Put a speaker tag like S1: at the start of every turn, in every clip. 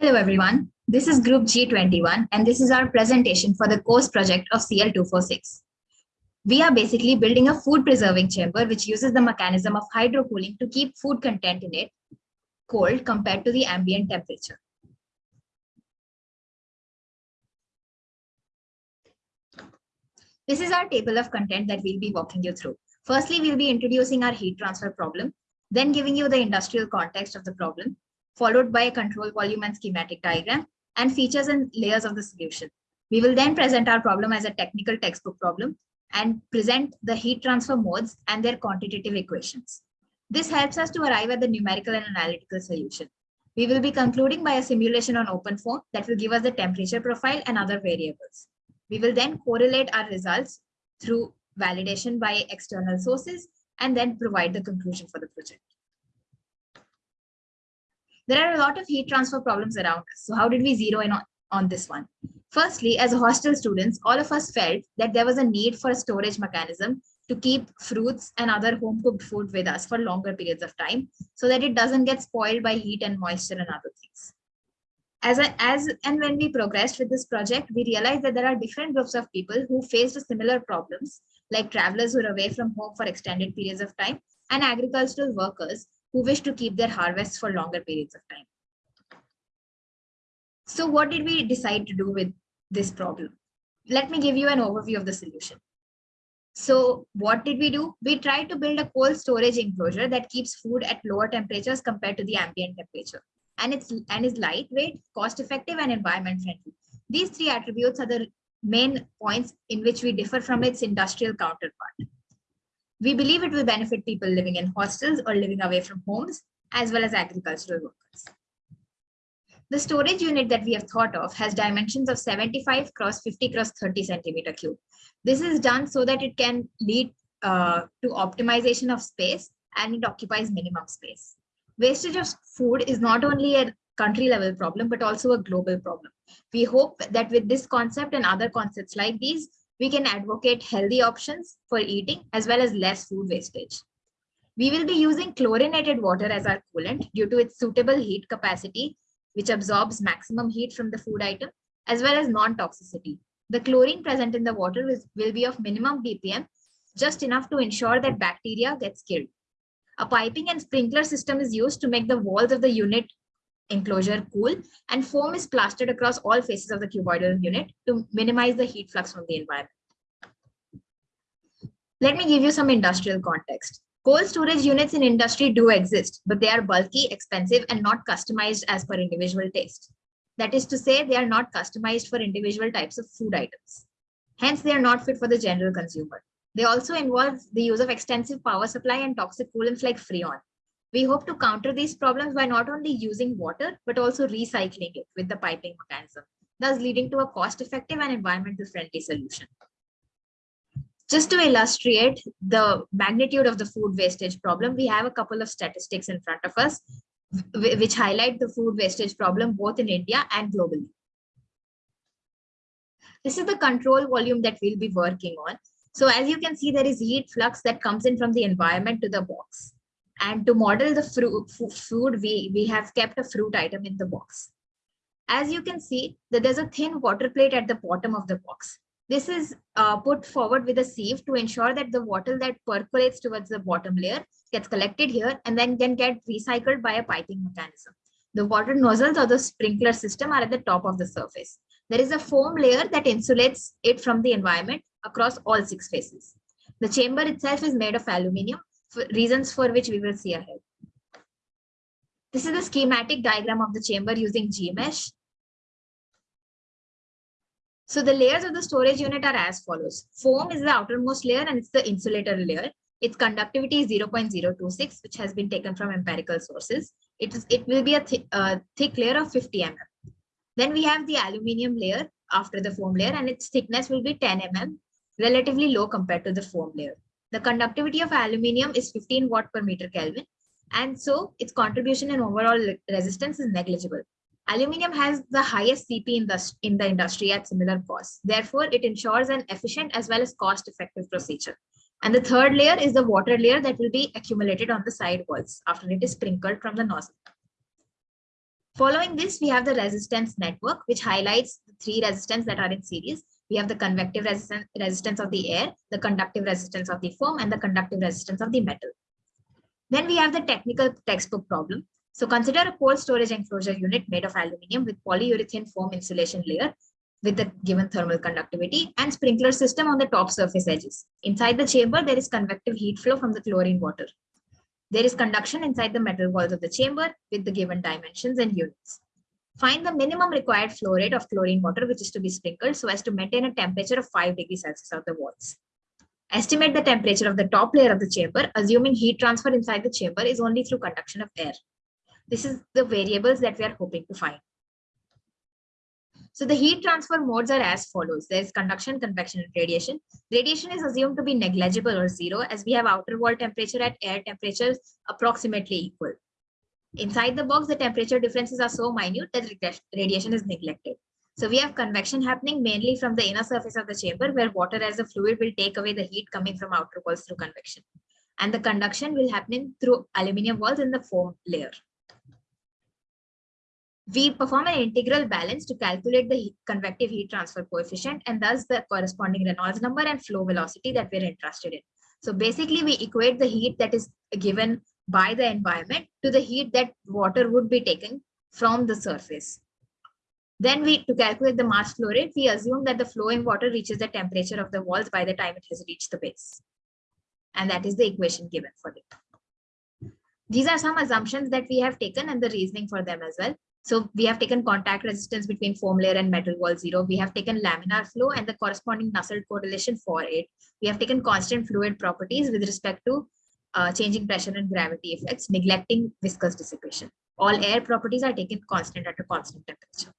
S1: Hello everyone, this is group G21 and this is our presentation for the course project of CL246. We are basically building a food preserving chamber which uses the mechanism of hydrocooling to keep food content in it cold compared to the ambient temperature. This is our table of content that we'll be walking you through. Firstly, we'll be introducing our heat transfer problem, then giving you the industrial context of the problem, followed by a control volume and schematic diagram, and features and layers of the solution. We will then present our problem as a technical textbook problem and present the heat transfer modes and their quantitative equations. This helps us to arrive at the numerical and analytical solution. We will be concluding by a simulation on OpenFOAM that will give us the temperature profile and other variables. We will then correlate our results through validation by external sources and then provide the conclusion for the project. There are a lot of heat transfer problems around us. So how did we zero in on, on this one? Firstly, as hostel students, all of us felt that there was a need for a storage mechanism to keep fruits and other home cooked food with us for longer periods of time so that it doesn't get spoiled by heat and moisture and other things. As, a, as and when we progressed with this project, we realized that there are different groups of people who faced similar problems, like travelers who are away from home for extended periods of time and agricultural workers who wish to keep their harvests for longer periods of time. So what did we decide to do with this problem? Let me give you an overview of the solution. So what did we do? We tried to build a cold storage enclosure that keeps food at lower temperatures compared to the ambient temperature. And it's and is lightweight, cost effective and environment friendly. These three attributes are the main points in which we differ from its industrial counterpart. We believe it will benefit people living in hostels or living away from homes, as well as agricultural workers. The storage unit that we have thought of has dimensions of 75 cross 50 cross 30 centimeter cube. This is done so that it can lead uh, to optimization of space and it occupies minimum space. Wastage of food is not only a country level problem, but also a global problem. We hope that with this concept and other concepts like these, we can advocate healthy options for eating as well as less food wastage. We will be using chlorinated water as our coolant due to its suitable heat capacity, which absorbs maximum heat from the food item, as well as non-toxicity. The chlorine present in the water will be of minimum ppm, just enough to ensure that bacteria gets killed. A piping and sprinkler system is used to make the walls of the unit enclosure cool and foam is plastered across all faces of the cuboidal unit to minimize the heat flux from the environment. Let me give you some industrial context. Cold storage units in industry do exist, but they are bulky, expensive, and not customized as per individual taste. That is to say, they are not customized for individual types of food items. Hence, they are not fit for the general consumer. They also involve the use of extensive power supply and toxic coolants like Freon. We hope to counter these problems by not only using water, but also recycling it with the piping mechanism, thus leading to a cost-effective and environmentally friendly solution. Just to illustrate the magnitude of the food wastage problem, we have a couple of statistics in front of us, which highlight the food wastage problem both in India and globally. This is the control volume that we'll be working on. So as you can see, there is heat flux that comes in from the environment to the box. And to model the fruit, food, we, we have kept a fruit item in the box. As you can see that there's a thin water plate at the bottom of the box. This is uh, put forward with a sieve to ensure that the water that percolates towards the bottom layer gets collected here and then can get recycled by a piping mechanism. The water nozzles or the sprinkler system are at the top of the surface. There is a foam layer that insulates it from the environment across all six faces. The chamber itself is made of aluminium for reasons for which we will see ahead. This is the schematic diagram of the chamber using GMesh. So the layers of the storage unit are as follows. Foam is the outermost layer and it's the insulator layer. Its conductivity is 0.026, which has been taken from empirical sources. It, is, it will be a th uh, thick layer of 50 mm. Then we have the aluminium layer after the foam layer and its thickness will be 10 mm, relatively low compared to the foam layer. The conductivity of aluminium is 15 watt per meter Kelvin. And so its contribution in overall resistance is negligible. Aluminium has the highest CP in the, in the industry at similar costs. Therefore, it ensures an efficient as well as cost-effective procedure. And the third layer is the water layer that will be accumulated on the side walls after it is sprinkled from the nozzle. Following this, we have the resistance network, which highlights the three resistance that are in series. We have the convective resistance, resistance of the air, the conductive resistance of the foam, and the conductive resistance of the metal. Then we have the technical textbook problem. So consider a cold storage enclosure unit made of aluminum with polyurethane foam insulation layer with the given thermal conductivity and sprinkler system on the top surface edges. Inside the chamber, there is convective heat flow from the chlorine water. There is conduction inside the metal walls of the chamber with the given dimensions and units. Find the minimum required flow rate of chlorine water, which is to be sprinkled so as to maintain a temperature of 5 degrees Celsius of the walls. Estimate the temperature of the top layer of the chamber, assuming heat transfer inside the chamber is only through conduction of air. This is the variables that we are hoping to find. So the heat transfer modes are as follows. There is conduction, convection, and radiation. Radiation is assumed to be negligible or zero as we have outer wall temperature at air temperatures approximately equal. Inside the box, the temperature differences are so minute that radiation is neglected. So we have convection happening mainly from the inner surface of the chamber where water as a fluid will take away the heat coming from outer walls through convection. And the conduction will happen through aluminium walls in the foam layer we perform an integral balance to calculate the heat, convective heat transfer coefficient and thus the corresponding Reynolds number and flow velocity that we're interested in. So basically we equate the heat that is given by the environment to the heat that water would be taken from the surface. Then we, to calculate the mass flow rate, we assume that the flowing water reaches the temperature of the walls by the time it has reached the base. And that is the equation given for it. These are some assumptions that we have taken and the reasoning for them as well. So we have taken contact resistance between foam layer and metal wall zero. We have taken laminar flow and the corresponding Nusselt correlation for it. We have taken constant fluid properties with respect to uh, changing pressure and gravity effects, neglecting viscous dissipation. All air properties are taken constant at a constant temperature.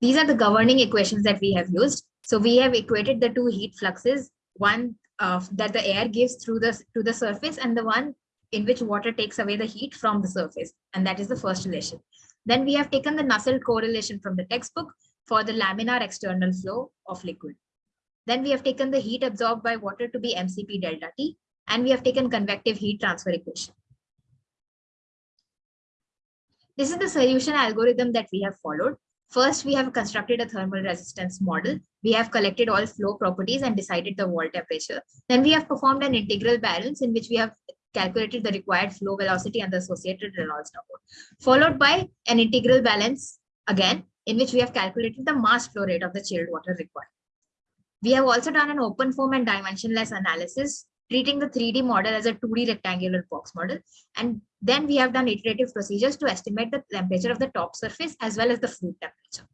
S1: These are the governing equations that we have used. So we have equated the two heat fluxes, one uh, that the air gives through the to the surface and the one in which water takes away the heat from the surface. And that is the first relation. Then we have taken the Nusselt correlation from the textbook for the laminar external flow of liquid. Then we have taken the heat absorbed by water to be mCp delta T, and we have taken convective heat transfer equation. This is the solution algorithm that we have followed. First, we have constructed a thermal resistance model. We have collected all flow properties and decided the wall temperature. Then we have performed an integral balance in which we have calculated the required flow velocity and the associated Reynolds number, followed by an integral balance again, in which we have calculated the mass flow rate of the chilled water required. We have also done an OpenFOAM and dimensionless analysis, treating the 3D model as a 2D rectangular box model. And then we have done iterative procedures to estimate the temperature of the top surface as well as the fluid temperature.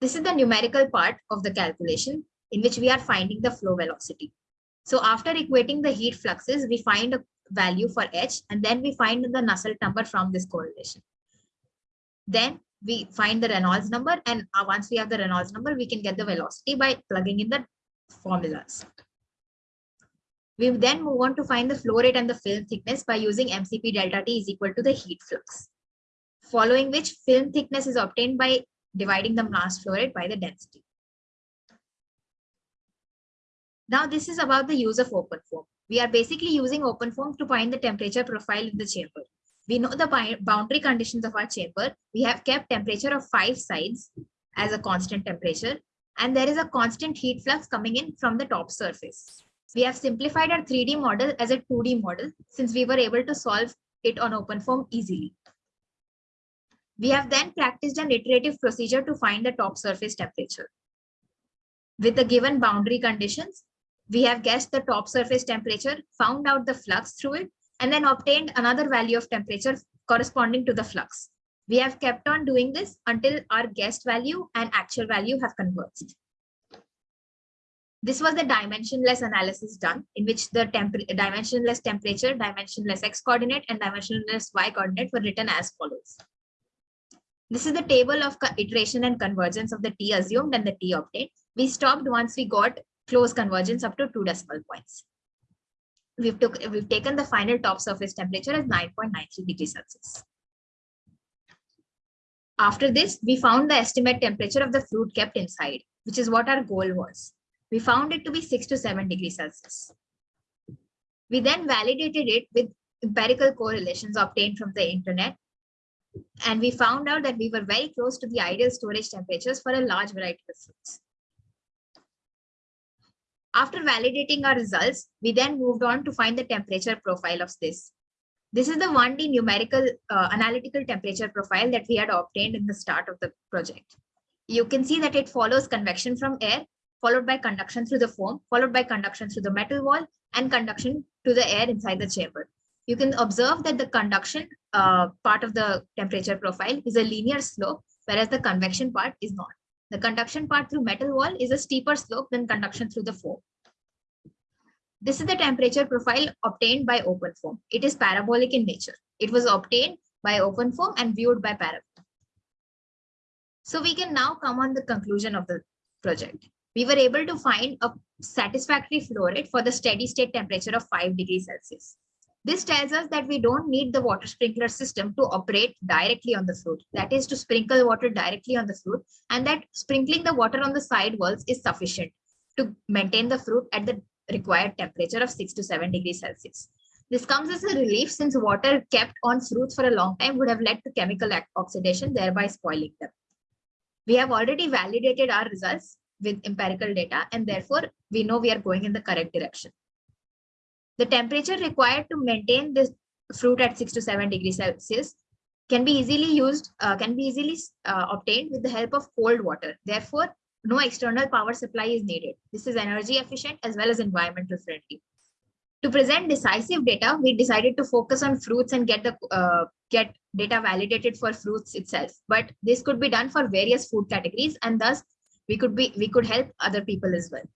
S1: This is the numerical part of the calculation in which we are finding the flow velocity. So after equating the heat fluxes, we find a value for H and then we find the Nusselt number from this correlation. Then we find the Reynolds number and uh, once we have the Reynolds number, we can get the velocity by plugging in the formulas. We then move on to find the flow rate and the film thickness by using MCP delta T is equal to the heat flux. Following which film thickness is obtained by dividing the mass flow rate by the density. Now this is about the use of open OpenFOAM. We are basically using open OpenFOAM to find the temperature profile in the chamber. We know the boundary conditions of our chamber. We have kept temperature of five sides as a constant temperature, and there is a constant heat flux coming in from the top surface. We have simplified our 3D model as a 2D model since we were able to solve it on OpenFOAM easily. We have then practiced an iterative procedure to find the top surface temperature. With the given boundary conditions, we have guessed the top surface temperature, found out the flux through it, and then obtained another value of temperature corresponding to the flux. We have kept on doing this until our guessed value and actual value have converged. This was the dimensionless analysis done in which the dimensionless temperature, dimensionless x coordinate, and dimensionless y coordinate were written as follows. This is the table of iteration and convergence of the t assumed and the t obtained. We stopped once we got close convergence up to two decimal points. We've, took, we've taken the final top surface temperature as 9.93 degrees Celsius. After this, we found the estimate temperature of the fruit kept inside, which is what our goal was. We found it to be 6 to 7 degrees Celsius. We then validated it with empirical correlations obtained from the internet. And we found out that we were very close to the ideal storage temperatures for a large variety of foods. After validating our results, we then moved on to find the temperature profile of this. This is the 1D numerical uh, analytical temperature profile that we had obtained in the start of the project. You can see that it follows convection from air, followed by conduction through the foam, followed by conduction through the metal wall, and conduction to the air inside the chamber. You can observe that the conduction uh, part of the temperature profile is a linear slope, whereas the convection part is not. The conduction part through metal wall is a steeper slope than conduction through the foam. This is the temperature profile obtained by OpenFOAM. It is parabolic in nature. It was obtained by OpenFOAM and viewed by Parafoam. So we can now come on the conclusion of the project. We were able to find a satisfactory flow rate for the steady state temperature of 5 degrees Celsius. This tells us that we don't need the water sprinkler system to operate directly on the fruit. That is to sprinkle water directly on the fruit and that sprinkling the water on the side walls is sufficient to maintain the fruit at the required temperature of 6 to 7 degrees Celsius. This comes as a relief since water kept on fruits for a long time would have led to chemical oxidation, thereby spoiling them. We have already validated our results with empirical data and therefore we know we are going in the correct direction. The temperature required to maintain this fruit at 6 to 7 degrees Celsius can be easily used, uh, can be easily uh, obtained with the help of cold water. Therefore, no external power supply is needed. This is energy efficient as well as environmental friendly. To present decisive data, we decided to focus on fruits and get the uh, get data validated for fruits itself. But this could be done for various food categories, and thus we could be we could help other people as well.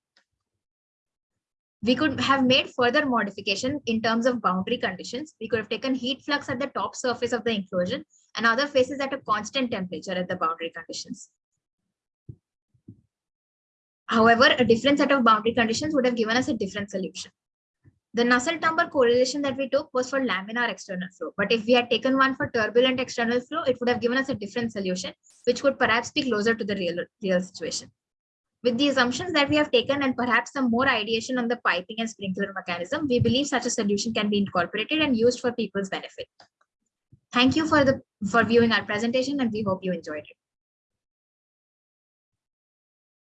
S1: We could have made further modification in terms of boundary conditions. We could have taken heat flux at the top surface of the enclosure and other faces at a constant temperature at the boundary conditions. However, a different set of boundary conditions would have given us a different solution. The Nusselt number correlation that we took was for laminar external flow. But if we had taken one for turbulent external flow, it would have given us a different solution, which would perhaps be closer to the real, real situation. With the assumptions that we have taken and perhaps some more ideation on the piping and sprinkler mechanism, we believe such a solution can be incorporated and used for people's benefit. Thank you for the for viewing our presentation and we hope you enjoyed it.